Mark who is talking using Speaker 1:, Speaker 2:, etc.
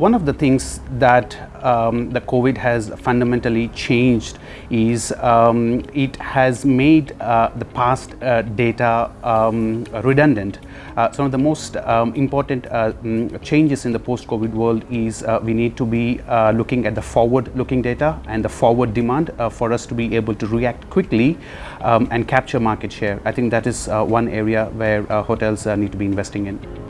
Speaker 1: One of the things that um, the COVID has fundamentally changed is um, it has made uh, the past uh, data um, redundant. Uh, some of the most um, important uh, mm, changes in the post-COVID world is uh, we need to be uh, looking at the forward-looking data and the forward demand for us to be able to react quickly um, and capture market share. I think that is one area where hotels need to be investing in.